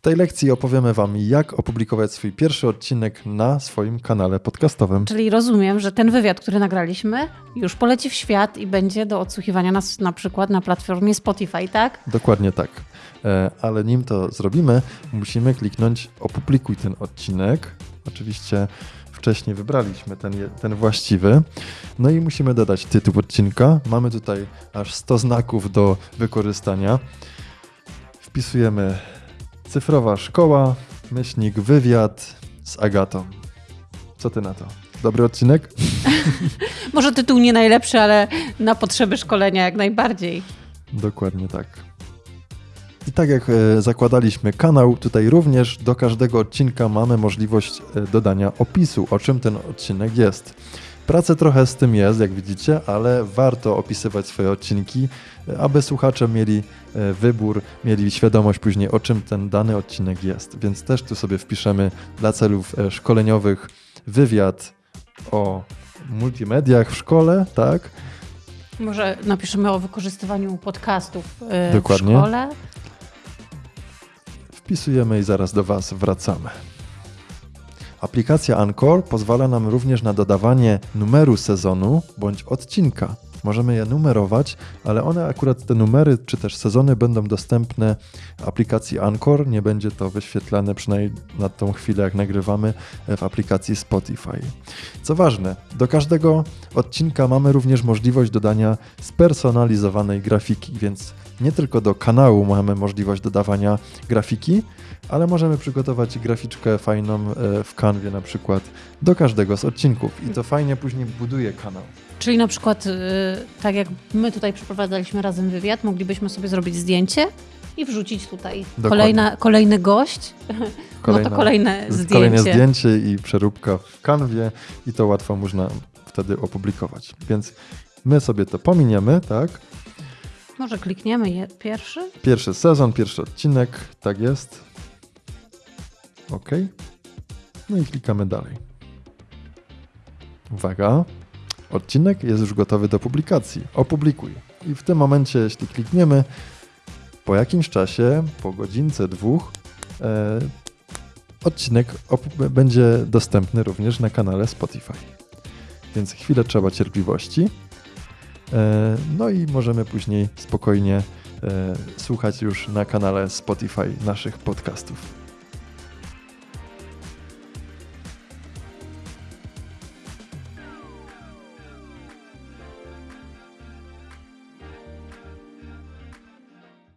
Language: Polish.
W tej lekcji opowiemy Wam, jak opublikować swój pierwszy odcinek na swoim kanale podcastowym. Czyli rozumiem, że ten wywiad, który nagraliśmy, już poleci w świat i będzie do odsłuchiwania nas na przykład na platformie Spotify, tak? Dokładnie tak. E, ale nim to zrobimy, musimy kliknąć opublikuj ten odcinek. Oczywiście wcześniej wybraliśmy ten, ten właściwy. No i musimy dodać tytuł odcinka. Mamy tutaj aż 100 znaków do wykorzystania. Wpisujemy cyfrowa szkoła, myślnik wywiad z Agatą. Co ty na to? Dobry odcinek? Może tytuł nie najlepszy, ale na potrzeby szkolenia jak najbardziej. Dokładnie tak. I tak jak e, zakładaliśmy kanał, tutaj również do każdego odcinka mamy możliwość e, dodania opisu, o czym ten odcinek jest. Prace trochę z tym jest, jak widzicie, ale warto opisywać swoje odcinki, e, aby słuchacze mieli wybór, mieli świadomość później, o czym ten dany odcinek jest. Więc też tu sobie wpiszemy dla celów szkoleniowych wywiad o multimediach w szkole, tak? Może napiszemy o wykorzystywaniu podcastów Dokładnie. w szkole. Wpisujemy i zaraz do Was wracamy. Aplikacja Anchor pozwala nam również na dodawanie numeru sezonu bądź odcinka. Możemy je numerować, ale one akurat te numery czy też sezony będą dostępne w aplikacji Anchor. Nie będzie to wyświetlane przynajmniej na tą chwilę, jak nagrywamy w aplikacji Spotify. Co ważne, do każdego odcinka mamy również możliwość dodania spersonalizowanej grafiki, więc nie tylko do kanału mamy możliwość dodawania grafiki, ale możemy przygotować graficzkę fajną e, w kanwie na przykład do każdego z odcinków i to fajnie później buduje kanał. Czyli na przykład, y, tak jak my tutaj przeprowadzaliśmy razem wywiad, moglibyśmy sobie zrobić zdjęcie i wrzucić tutaj kolejna, kolejny gość. Kolejna, no to kolejne zdjęcie. Kolejne zdjęcie i przeróbka w kanwie i to łatwo można wtedy opublikować. Więc my sobie to pominiemy, tak? Może klikniemy je pierwszy? Pierwszy sezon, pierwszy odcinek, tak jest. OK. No i klikamy dalej. Uwaga, odcinek jest już gotowy do publikacji. Opublikuj. I w tym momencie, jeśli klikniemy, po jakimś czasie, po godzince, dwóch, e, odcinek będzie dostępny również na kanale Spotify. Więc chwilę trzeba cierpliwości. E, no i możemy później spokojnie e, słuchać już na kanale Spotify naszych podcastów.